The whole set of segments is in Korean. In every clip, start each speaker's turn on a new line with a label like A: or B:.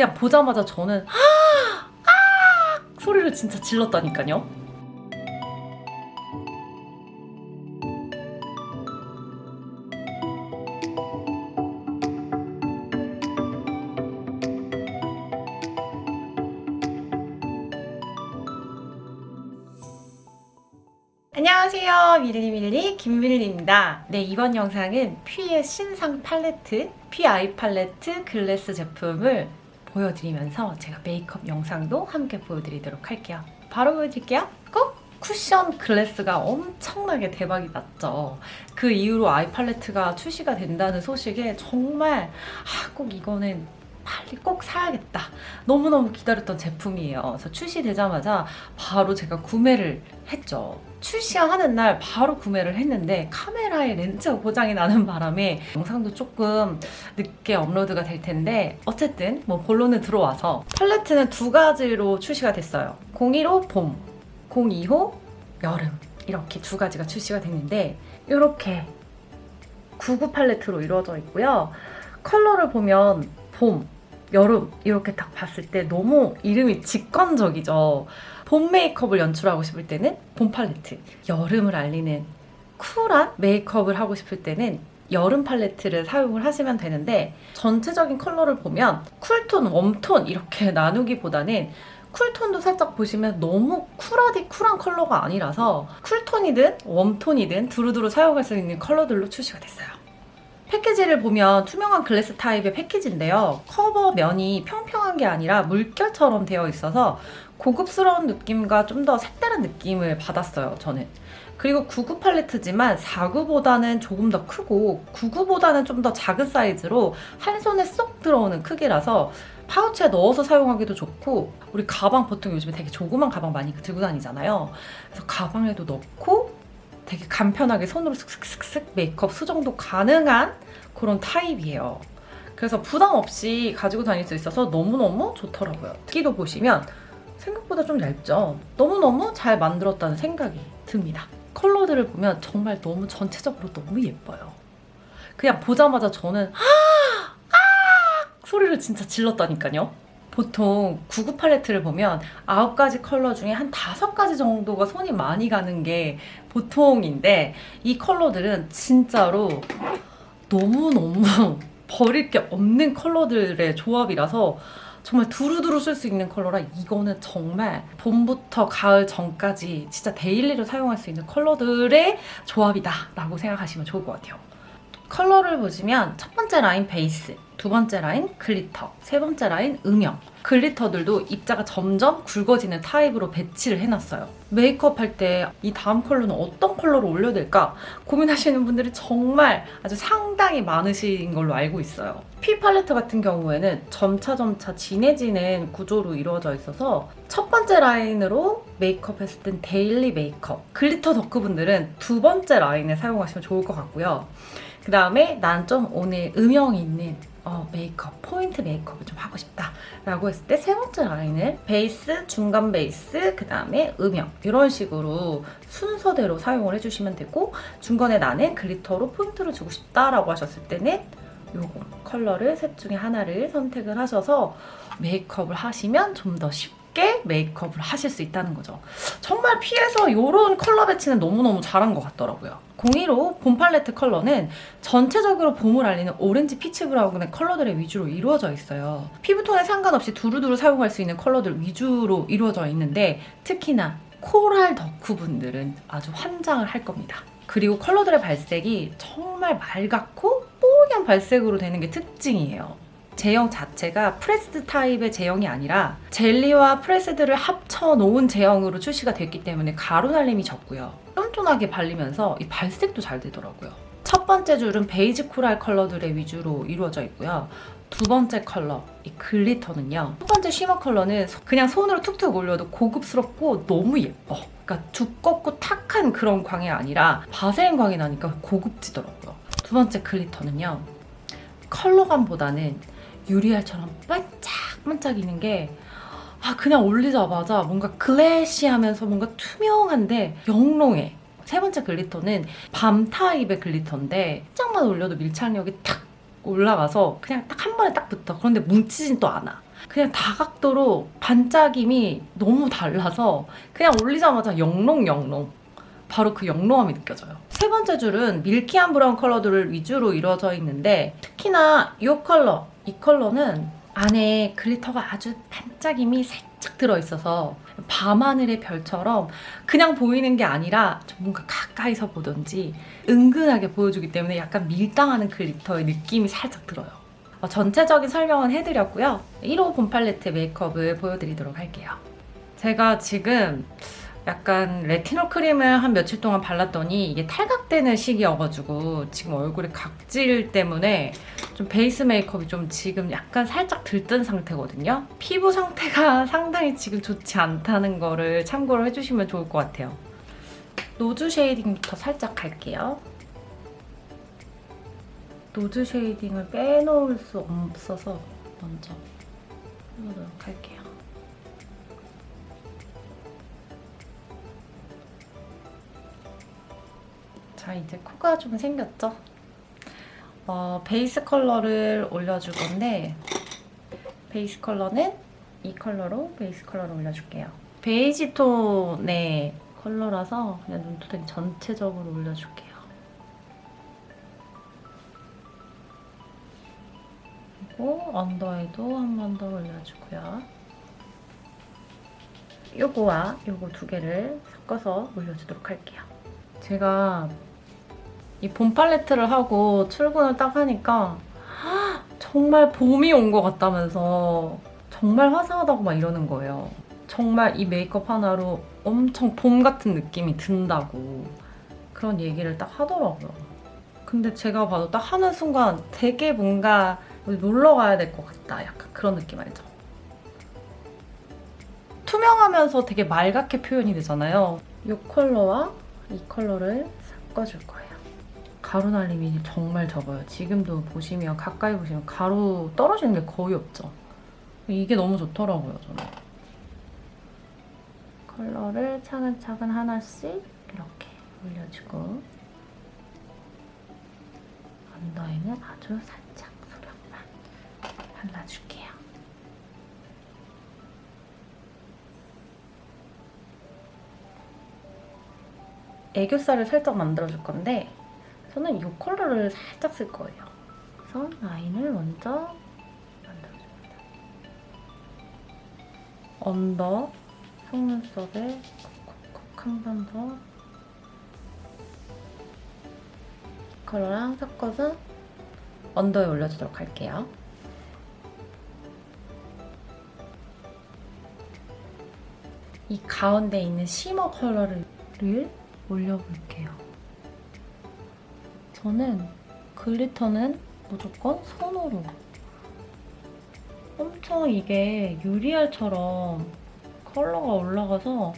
A: 그냥 보자마자 저는 아! 아! 소리를 진짜 질렀다니까요. 안녕하세요 밀리밀리 김밀리입니다 네 이번 영상은 퓨의 신상 팔레트 퓨 아이 팔레트 글래스 제품을 보여드리면서 제가 메이크업 영상도 함께 보여드리도록 할게요 바로 보여드릴게요 꼭! 쿠션 글래스가 엄청나게 대박이 났죠 그 이후로 아이 팔레트가 출시가 된다는 소식에 정말 아, 꼭 이거는 빨리 꼭 사야겠다. 너무너무 기다렸던 제품이에요. 그래서 출시되자마자 바로 제가 구매를 했죠. 출시하는 날 바로 구매를 했는데 카메라에 렌즈가 고장이 나는 바람에 영상도 조금 늦게 업로드가 될 텐데 어쨌든 뭐 본론은 들어와서 팔레트는 두 가지로 출시가 됐어요. 01호 봄, 02호 여름 이렇게 두 가지가 출시가 됐는데 이렇게 99 팔레트로 이루어져 있고요. 컬러를 보면 봄, 여름 이렇게 딱 봤을 때 너무 이름이 직관적이죠. 봄 메이크업을 연출하고 싶을 때는 봄 팔레트, 여름을 알리는 cool한 메이크업을 하고 싶을 때는 여름 팔레트를 사용을 하시면 되는데 전체적인 컬러를 보면 cool tone, warm tone 이렇게 나누기보다는 cool tone도 살짝 보시면 너무 cool하디 cool한 컬러가 아니라서 쿨톤이든 웜톤이든 두루두루 사용할 수 있는 컬러들로 출시가 됐어요. 패키지를 보면 투명한 glass 타입의 패키지인데요. 커버 면이 평평한 게 아니라 물결처럼 되어 있어서 고급스러운 느낌과 좀 더 색다른 느낌을 받았어요, 저는. 그리고 99 팔레트지만 49보다는 조금 더 크고 99보다는 좀 더 작은 사이즈로 한 손에 쏙 들어오는 크기라서 파우치에 넣어서 사용하기도 좋고 우리 가방 보통 요즘에 되게 조그만 가방 많이 들고 다니잖아요. 그래서 가방에도 넣고 되게 간편하게 손으로 슥슥슥슥 메이크업 수정도 가능한 그런 타입이에요. 그래서 부담 없이 가지고 다닐 수 있어서 너무너무 좋더라고요. 끼도 보시면 생각보다 좀 얇죠? 너무너무 잘 만들었다는 생각이 듭니다. 컬러들을 보면 정말 너무 전체적으로 너무 예뻐요. 그냥 보자마자 저는 아! 아! 소리를 진짜 질렀다니까요. 보통 99 팔레트를 보면 9가지 컬러 중에 한 5가지 정도가 손이 많이 가는 게 보통인데 이 컬러들은 진짜로 너무너무 버릴 게 없는 컬러들의 조합이라서 정말 두루두루 쓸 수 있는 컬러라 이거는 정말 봄부터 가을 전까지 진짜 daily로 사용할 수 있는 컬러들의 조합이다 라고 생각하시면 좋을 것 같아요. 컬러를 보시면 첫 번째 라인 베이스, 두 번째 라인 glitter, 세 번째 라인 음영 glitter들도 입자가 점점 굵어지는 타입으로 배치를 해놨어요. 메이크업 할 때 이 다음 컬러는 어떤 컬러로 올려야 될까 고민하시는 분들이 정말 아주 상당히 많으신 걸로 알고 있어요. 피 팔레트 같은 경우에는 점차점차 진해지는 구조로 이루어져 있어서 첫 번째 라인으로 메이크업 했을 땐 daily 메이크업 glitter 덕후분들은 두 번째 라인을 사용하시면 좋을 것 같고요. 그 다음에 난 좀 오늘 음영이 있는 어, 메이크업, 포인트 메이크업을 좀 하고 싶다 라고 했을 때 세 번째 라인을 베이스, 중간 베이스, 그 다음에 음영 이런 식으로 순서대로 사용을 해주시면 되고 중간에 나는 glitter로 포인트를 주고 싶다 라고 하셨을 때는 요거 컬러를 셋 중에 하나를 선택을 하셔서 메이크업을 하시면 좀 더 쉽게 메이크업을 하실 수 있다는 거죠. 정말 피해서 이런 컬러 배치는 너무너무 잘한 것 같더라고요. 01호 봄 팔레트 컬러는 전체적으로 봄을 알리는 오렌지 peach brown의 컬러들의 위주로 이루어져 있어요. 피부톤에 상관없이 두루두루 사용할 수 있는 컬러들 위주로 이루어져 있는데 특히나 coral 덕후분들은 아주 환장을 할 겁니다. 그리고 컬러들의 발색이 정말 맑았고 뽀얀 발색으로 되는 게 특징이에요. 제형 자체가 pressed 타입의 제형이 아니라 젤리와 pressed를 합쳐 놓은 제형으로 출시가 됐기 때문에 가루 날림이 적고요. 쫀쫀하게 발리면서 이 발색도 잘 되더라고요. 첫 번째 줄은 베이지 coral 컬러들의 위주로 이루어져 있고요. 두 번째 컬러, 이 glitter는요. 첫 번째 shimmer 컬러는 그냥 손으로 툭툭 올려도 고급스럽고 너무 예뻐. 그러니까 두껍고 탁한 그런 광이 아니라 바세린 광이 나니까 고급지더라고요. 두 번째 glitter는요. 컬러감보다는 유리알처럼 반짝반짝이는 게 아, 그냥 올리자마자 뭔가 glassy하면서 뭔가 투명한데 영롱해. 세 번째 glitter는 balm 타입의 glitter인데 살짝만 올려도 밀착력이 탁 올라가서 그냥 딱 한 번에 딱 붙어. 그런데 뭉치진 또 않아. 그냥 다각도로 반짝임이 너무 달라서 그냥 올리자마자 영롱영롱 바로 그 영롱함이 느껴져요. 세 번째 줄은 milky한 brown 컬러들을 위주로 이루어져 있는데 특히나 이 컬러, 이 컬러는 안에 glitter가 아주 반짝임이 살짝 들어있어서 밤하늘의 별처럼 그냥 보이는 게 아니라 좀 뭔가 가까이서 보던지 은근하게 보여주기 때문에 약간 밀당하는 glitter의 느낌이 살짝 들어요. 어, 전체적인 설명은 해드렸고요. 1호 봄 팔레트 메이크업을 보여드리도록 할게요. 제가 지금 약간 레티놀 크림을 한 며칠 동안 발랐더니 이게 탈각되는 시기여가지고 지금 얼굴에 각질 때문에 좀 베이스 메이크업이 좀 지금 약간 살짝 들뜬 상태거든요. 피부 상태가 상당히 지금 좋지 않다는 거를 참고를 해주시면 좋을 것 같아요. nose shading부터 살짝 갈게요. nose shading을 빼놓을 수 없어서 먼저 해보도록 할게요. 자 이제 코가 좀 생겼죠? 어, 베이스 컬러를 올려줄 건데 베이스 컬러는 이 컬러로 베이스 컬러를 올려줄게요. 베이지 톤의 컬러라서 그냥 눈두덩이 전체적으로 올려줄게요. 그리고 언더에도 한 번 더 올려주고요. 요거와 요거 두 개를 섞어서 올려주도록 할게요. 제가 이 봄 팔레트를 하고 출근을 딱 하니까 정말 봄이 온 것 같다면서 정말 화사하다고 막 이러는 거예요. 정말 이 메이크업 하나로 엄청 봄 같은 느낌이 든다고 그런 얘기를 딱 하더라고요. 근데 제가 봐도 딱 하는 순간 되게 뭔가 놀러 가야 될 것 같다. 약간 그런 느낌 알죠? 투명하면서 되게 맑게 표현이 되잖아요. 이 컬러와 이 컬러를 섞어줄 거예요. 가루 날림이 정말 적어요. 지금도 보시면 가까이 보시면 가루 떨어지는 게 거의 없죠. 이게 너무 좋더라고요, 저는. 컬러를 차근차근 하나씩 이렇게 올려주고 언더에는 아주 살짝 소량만 발라줄게요. 애교살을 살짝 만들어줄 건데 저는 이 컬러를 살짝 쓸 거예요. 그래서 라인을 먼저 만들어줍니다. under 속눈썹에 콕콕콕 한 번 더. 이 컬러랑 섞어서 under에 올려주도록 할게요. 이 가운데 있는 shimmer 컬러를 올려볼게요. 저는 glitter는 무조건 손으로 엄청 이게 유리알처럼 컬러가 올라가서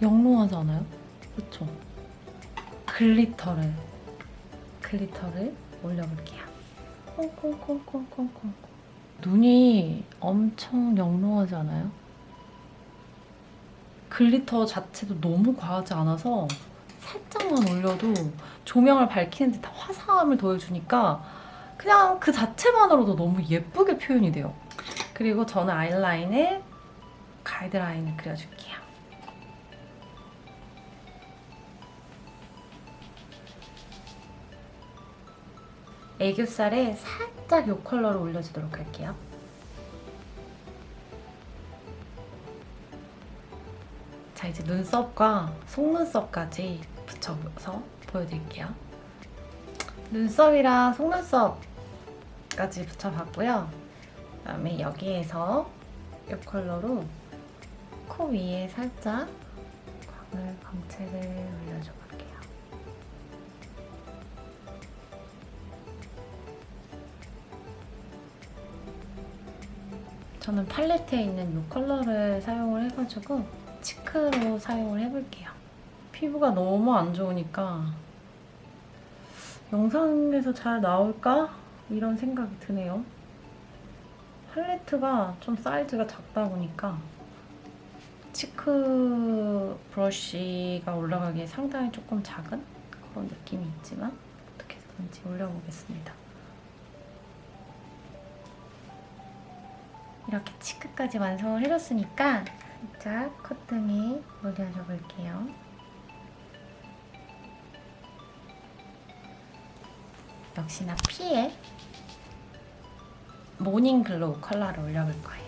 A: 영롱하지 않아요? 그쵸? glitter를 glitter를 올려볼게요. 콩콩콩콩콩콩 눈이 엄청 영롱하지 않아요? glitter 자체도 너무 과하지 않아서 살짝만 올려도 조명을 밝히는 듯한 화사함을 더해주니까 그냥 그 자체만으로도 너무 예쁘게 표현이 돼요. 그리고 저는 아이라인을 가이드라인을 그려줄게요. 애교살에 살짝 이 컬러를 올려주도록 할게요. 자 이제 눈썹과 속눈썹까지 붙여서 보여드릴게요. 눈썹이랑 속눈썹까지 붙여봤고요. 그다음에 여기에서 이 컬러로 코 위에 살짝 광을 광채를 올려줘 볼게요. 저는 팔레트에 있는 이 컬러를 사용을 해가지고 cheek로 사용을 해볼게요. 피부가 너무 안 좋으니까 영상에서 잘 나올까? 이런 생각이 드네요. 팔레트가 좀 사이즈가 작다 보니까 cheek brush가 올라가기에 상당히 조금 작은 그런 느낌이 있지만 어떻게 해서든지 올려보겠습니다. 이렇게 cheek까지 완성을 해줬으니까 살짝 콧등에 올려줘 볼게요. 역시나 피에 morning glow 컬러를 올려볼 거예요.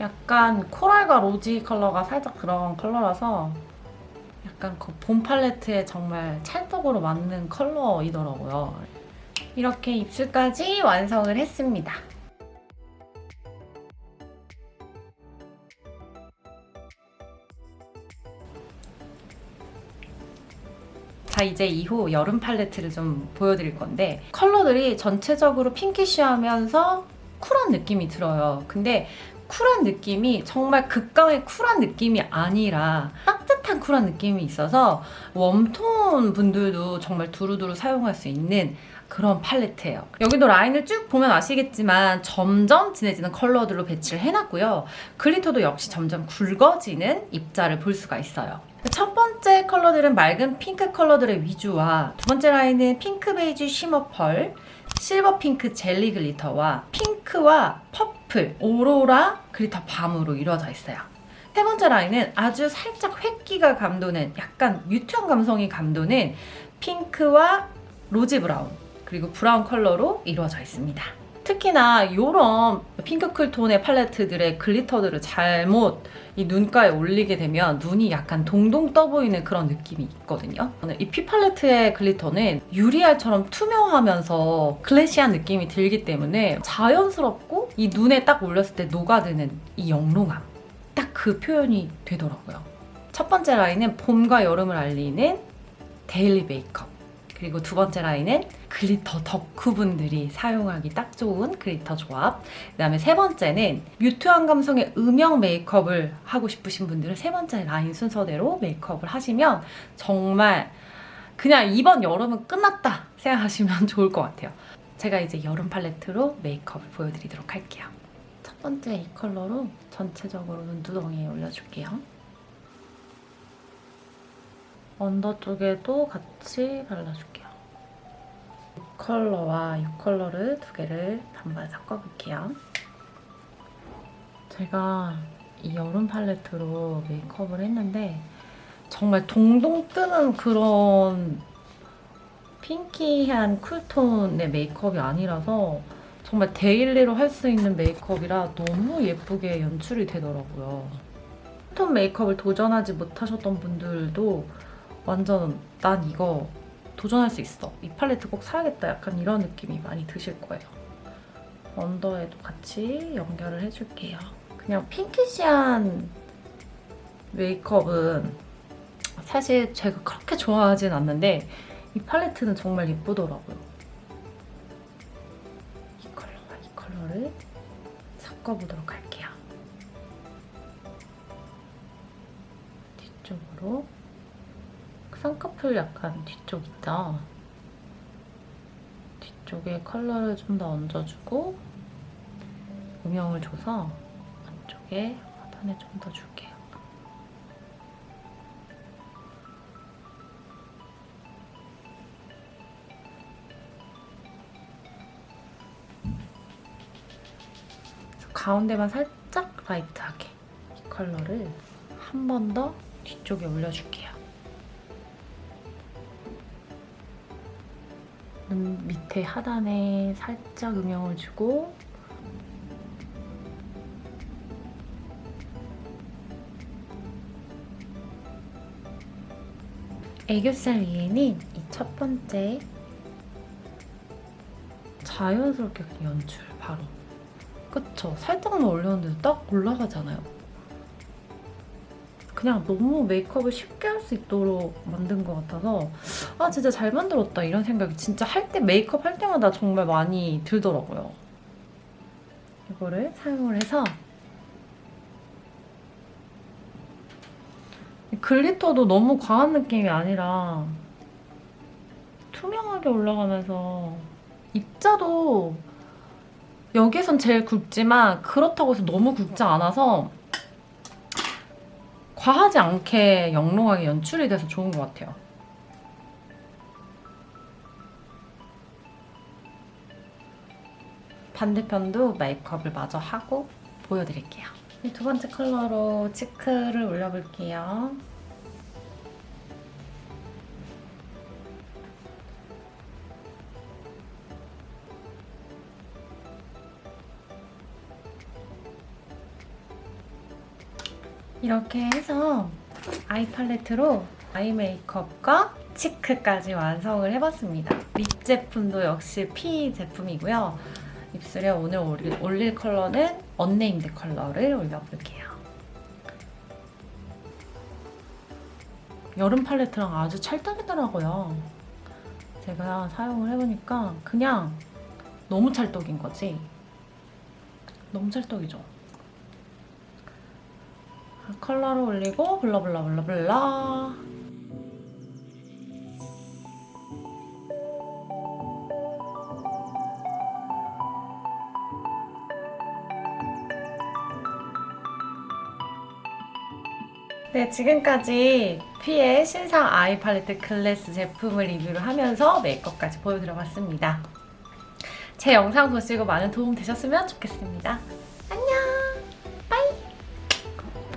A: 약간 coral과 rosy 컬러가 살짝 들어간 컬러라서 약간 그 봄 팔레트에 정말 찰떡으로 맞는 컬러이더라고요. 이렇게 입술까지 완성을 했습니다. 자 이제 이후 여름 팔레트를 좀 보여드릴 건데 컬러들이 전체적으로 핑키쉬하면서 쿨한 느낌이 들어요. 근데 쿨한 느낌이 정말 극강의 쿨한 느낌이 아니라 따뜻한 쿨한 느낌이 있어서 warm tone 분들도 정말 두루두루 사용할 수 있는 그런 팔레트예요. 여기도 라인을 쭉 보면 아시겠지만 점점 진해지는 컬러들로 배치를 해놨고요. glitter도 역시 점점 굵어지는 입자를 볼 수가 있어요. 첫 번째 컬러들은 맑은 핑크 컬러들의 위주와 두 번째 라인은 핑크 베이지 shimmer pearl, 실버 핑크 젤리 glitter와 핑크와 purple, 오로라 glitter balm으로 이루어져 있어요. 세 번째 라인은 아주 살짝 회기가 감도는 약간 mute한 감성이 감도는 핑크와 로즈 브라운 그리고 브라운 컬러로 이루어져 있습니다. 특히나 이런 핑크 cool tone의 팔레트들의 glitter들을 잘못 이 눈가에 올리게 되면 눈이 약간 동동 떠 보이는 그런 느낌이 있거든요. 이 피 팔레트의 glitter는 유리알처럼 투명하면서 glassy한 느낌이 들기 때문에 자연스럽고 이 눈에 딱 올렸을 때 녹아드는 이 영롱함 딱 그 표현이 되더라고요. 첫 번째 라인은 봄과 여름을 알리는 daily 메이크업 그리고 두 번째 라인은 glitter 덕후분들이 사용하기 딱 좋은 glitter 조합. 그 다음에 세 번째는 mute한 감성의 음영 메이크업을 하고 싶으신 분들은 세 번째 라인 순서대로 메이크업을 하시면 정말 그냥 이번 여름은 끝났다 생각하시면 좋을 것 같아요. 제가 이제 여름 팔레트로 메이크업을 보여드리도록 할게요. 첫 번째 이 컬러로 전체적으로 눈두덩이에 올려줄게요. under 쪽에도 같이 발라줄게요. 이 컬러와 이 컬러를 두 개를 반반 섞어볼게요. 제가 이 여름 팔레트로 메이크업을 했는데 정말 동동 뜨는 그런 pinky한 cool tone의 메이크업이 아니라서 정말 daily로 할 수 있는 메이크업이라 너무 예쁘게 연출이 되더라고요. 톤 메이크업을 도전하지 못하셨던 분들도 완전 난 이거 도전할 수 있어. 이 팔레트 꼭 사야겠다. 약간 이런 느낌이 많이 드실 거예요. 언더에도 같이 연결을 해줄게요. 그냥 pinkish한 메이크업은 사실 제가 그렇게 좋아하진 않는데 이 팔레트는 정말 예쁘더라고요. 이 컬러와 이 컬러를 섞어보도록 할게요. 뒤쪽으로 쌍꺼풀 약간 뒤쪽 있다. 뒤쪽에 컬러를 좀 더 얹어주고 음영을 줘서 안쪽에 하단에 좀 더 줄게요. 가운데만 살짝 라이트하게 이 컬러를 한 번 더 뒤쪽에 올려줄게요. 밑에 하단에 살짝 음영을 주고 애교살 위에는 이 첫 번째 자연스럽게 연출 바로 그쵸? 살짝만 올렸는데도 딱 올라가잖아요 그냥 너무 메이크업을 쉽게 할 수 있도록 만든 것 같아서 아 진짜 잘 만들었다 이런 생각이 진짜 할 때 메이크업 할 때마다 정말 많이 들더라고요. 이거를 사용을 해서 글리터도 너무 과한 느낌이 아니라 투명하게 올라가면서 입자도 여기선 제일 굵지만 그렇다고 해서 너무 굵지 않아서 과하지 않게 영롱하게 연출이 돼서 좋은 것 같아요. 반대편도 메이크업을 마저 하고 보여드릴게요. 이두 번째 컬러로 치크를 올려볼게요. 이렇게 해서 아이 팔레트로 아이 메이크업과 치크까지 완성을 해봤습니다. 립 제품도 역시 피 제품이고요. 입술에 오늘 올릴, 올릴 컬러는 unnamed 컬러를 올려볼게요. 여름 팔레트랑 아주 찰떡이더라고요. 제가 사용을 해보니까 그냥 너무 찰떡인 거지. 너무 찰떡이죠. 컬러를 올리고 blur blur blur blur 네, 지금까지 피의 신상 아이 팔레트 클래스 제품을 리뷰를 하면서 메이크업까지 보여드려 봤습니다. 제 영상 보시고 많은 도움 되셨으면 좋겠습니다.